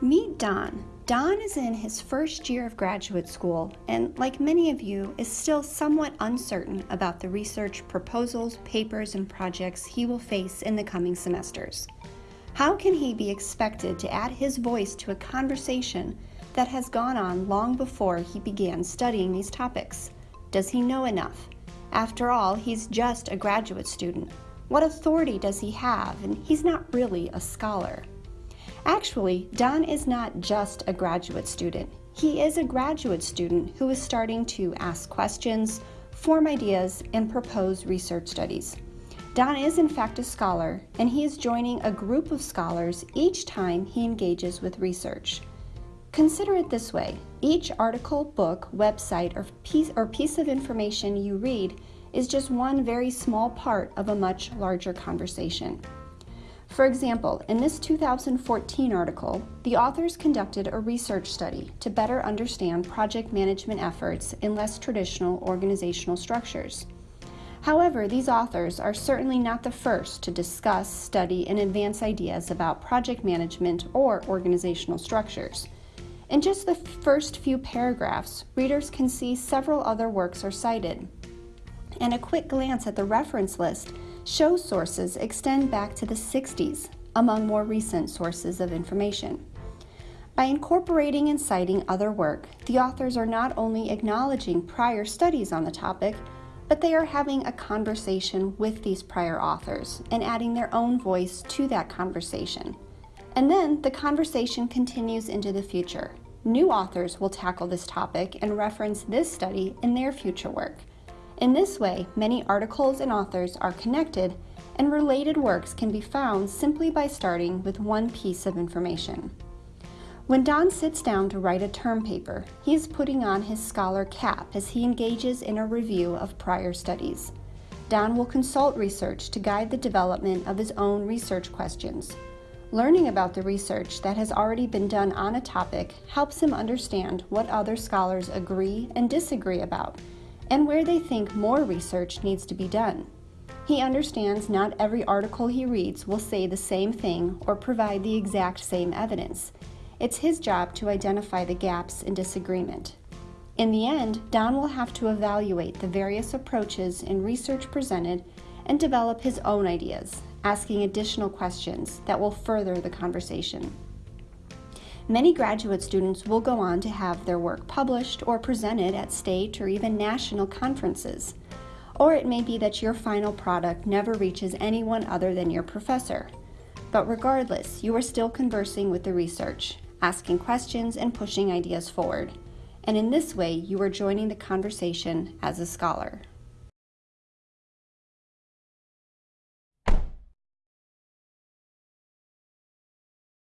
Meet Don. Don is in his first year of graduate school and, like many of you, is still somewhat uncertain about the research proposals, papers, and projects he will face in the coming semesters. How can he be expected to add his voice to a conversation that has gone on long before he began studying these topics? Does he know enough? After all, he's just a graduate student. What authority does he have? And he's not really a scholar. Actually, Don is not just a graduate student. He is a graduate student who is starting to ask questions, form ideas, and propose research studies. Don is in fact a scholar, and he is joining a group of scholars each time he engages with research. Consider it this way each article, book, website, or piece, or piece of information you read is just one very small part of a much larger conversation. For example, in this 2014 article, the authors conducted a research study to better understand project management efforts in less traditional organizational structures. However, these authors are certainly not the first to discuss, study, and advance ideas about project management or organizational structures. In just the first few paragraphs, readers can see several other works are cited. And a quick glance at the reference list show sources extend back to the 60s among more recent sources of information. By incorporating and citing other work, the authors are not only acknowledging prior studies on the topic, but they are having a conversation with these prior authors and adding their own voice to that conversation. And then the conversation continues into the future. New authors will tackle this topic and reference this study in their future work. In this way, many articles and authors are connected, and related works can be found simply by starting with one piece of information. When Don sits down to write a term paper, he is putting on his scholar cap as he engages in a review of prior studies. Don will consult research to guide the development of his own research questions. Learning about the research that has already been done on a topic helps him understand what other scholars agree and disagree about and where they think more research needs to be done. He understands not every article he reads will say the same thing or provide the exact same evidence. It's his job to identify the gaps in disagreement. In the end, Don will have to evaluate the various approaches in research presented and develop his own ideas, asking additional questions that will further the conversation. Many graduate students will go on to have their work published or presented at state or even national conferences. Or it may be that your final product never reaches anyone other than your professor. But regardless, you are still conversing with the research, asking questions and pushing ideas forward. And in this way, you are joining the conversation as a scholar.